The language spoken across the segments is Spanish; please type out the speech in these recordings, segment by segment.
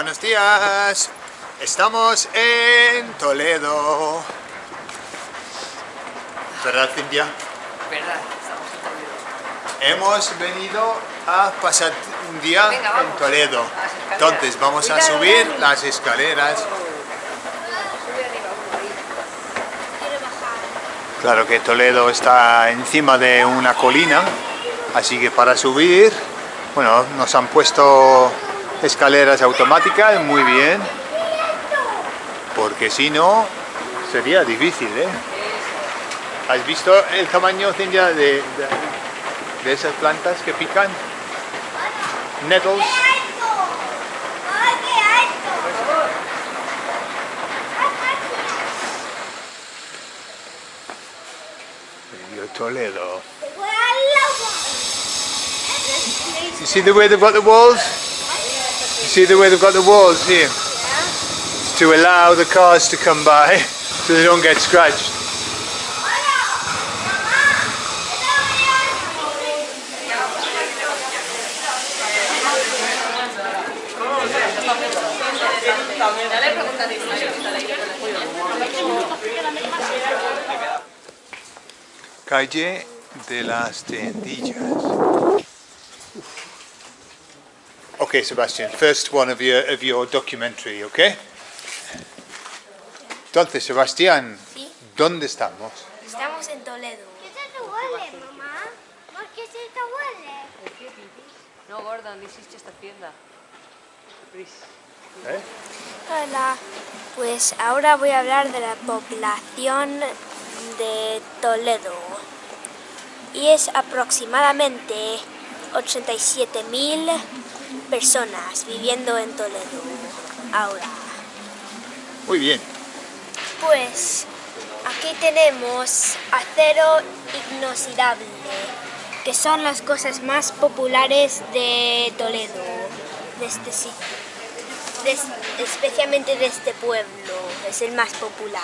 buenos días. Estamos en Toledo. ¿Verdad, Cintia? Verdad, estamos en Toledo. Hemos venido a pasar un día Venga, en vamos. Toledo. Entonces vamos a subir Dani. las escaleras. Claro que Toledo está encima de una colina, así que para subir, bueno, nos han puesto escaleras automáticas, muy bien, porque si no, sería difícil, ¿eh? ¿Has visto el tamaño, Cintia, de, de, de esas plantas que pican? Nettles. Toledo. You see the way they've got the walls? You see the way they've got the walls here? It's to allow the cars to come by so they don't get scratched. Ya le preguntaréis a ella, ahorita le digo que le puedo. Calle de las Tendillas. Okay, Sebastian, first one of your, of your documentary, okay? Entonces, Sebastián, Sí. ¿dónde estamos? Estamos en Toledo. ¿Qué te huele, mamá? ¿Por qué se te huele? No, Gordon, hiciste esta tienda. Please. ¿Eh? Hola. Pues ahora voy a hablar de la población de Toledo. Y es aproximadamente 87.000 personas viviendo en Toledo ahora. Muy bien. Pues aquí tenemos acero inoxidable, que son las cosas más populares de Toledo, de este sitio, de- especialmente de este pueblo, es el más popular,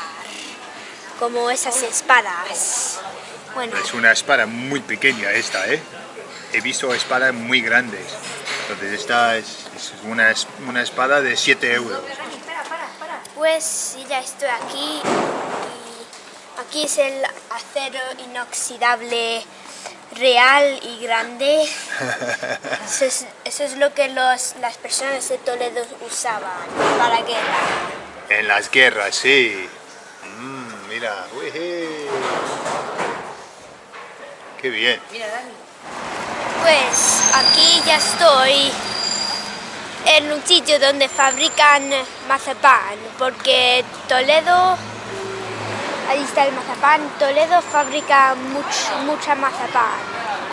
como esas espadas. Bueno, Es una espada muy pequeña esta, ¿eh? He visto espadas muy grandes. Entonces esta es, es una, es- una espada de 7 euros. Pues ya estoy aquí y aquí es el acero inoxidable real y grande. Eso es, eso es lo que los, las personas de Toledo usaban para guerra. En las guerras, sí. Mm, mira, ueje. Qué bien. Mira, Dani. Pues aquí ya estoy en un sitio donde fabrican mazapán, porque Toledo, ahí está el mazapán, Toledo fabrica much- mucha mazapán.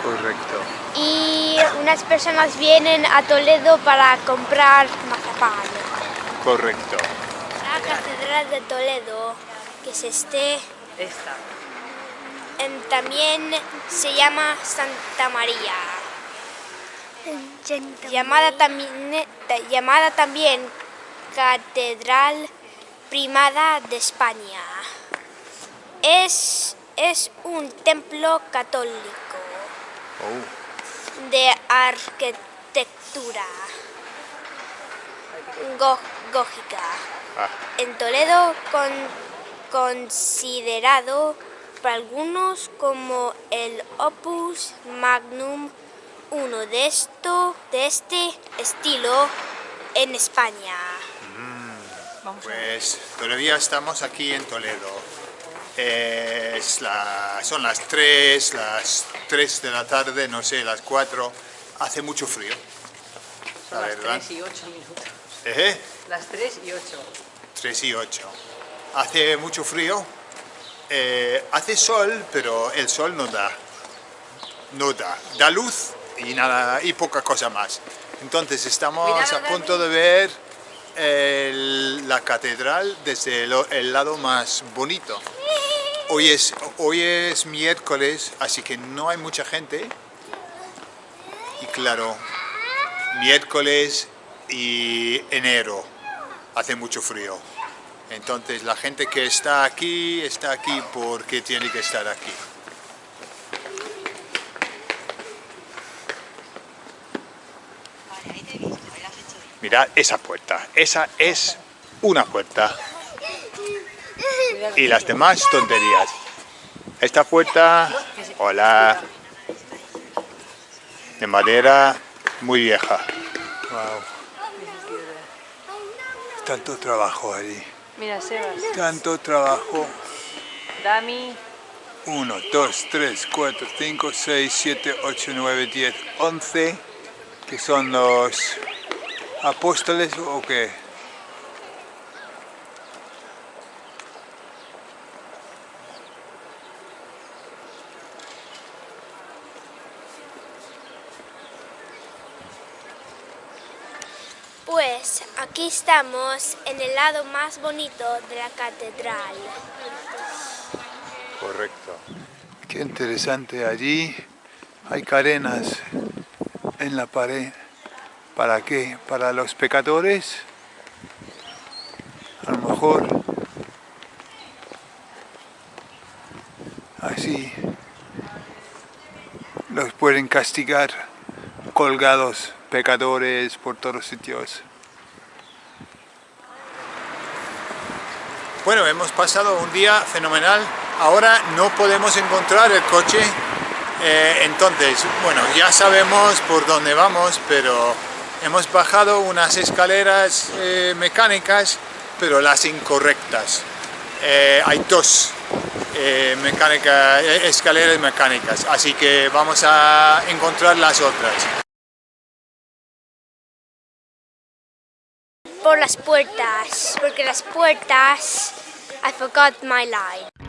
Correcto. Y unas personas vienen a Toledo para comprar mazapán. Correcto. La Catedral de Toledo, que es este, Esta. En- también se llama Santa María. Llamada también, ta- llamada también Catedral Primada de España. Es, es un templo católico Oh, de arquitectura go- gótica. ah, En Toledo con, considerado por algunos como el opus magnum uno de esto de este estilo en España. Vamos ver. pues todavía estamos aquí en Toledo. Es la- son las 3, las 3 de la tarde, no sé, las 4. Hace mucho frío. Son la las verdad. 3 y 8 minutos. ¿Eh? Las 3 y 8. 3 y 8. Hace mucho frío. Eh, hace sol, pero el sol no da. No da. Da luz y nada y poca cosa más. Entonces estamos a punto de ver el- la catedral desde el, el lado más bonito. Hoy es, hoy es miércoles, así que no hay mucha gente. Y claro, miércoles y enero hace mucho frío. Entonces la gente que está aquí, está aquí porque tiene que estar aquí. Mirad esa puerta. Esa es una puerta. Y las demás tonterías. Esta puerta, hola, de madera muy vieja. Wow. Tanto trabajo allí. Mira, Sebas. Tanto trabajo. Dami. 1, 2, 3, 4, 5, 6, 7, 8, 9, 10, 11, que son los apóstoles o qué. Pues aquí estamos en el lado más bonito de la catedral. Correcto. Qué interesante allí. Hay cadenas en la pared. ¿Para qué? ¿Para los pecadores? A lo mejor así los pueden castigar colgados pecadores por todos sitios. Bueno, hemos pasado un día fenomenal. Ahora no podemos encontrar el coche. Eh, entonces, bueno, ya sabemos por dónde vamos, pero hemos bajado unas escaleras eh, mecánicas, pero las incorrectas. Eh, hay dos escaleras mecánicas, así que vamos a encontrar las otras. Por las puertas, porque las puertas, I forgot my line.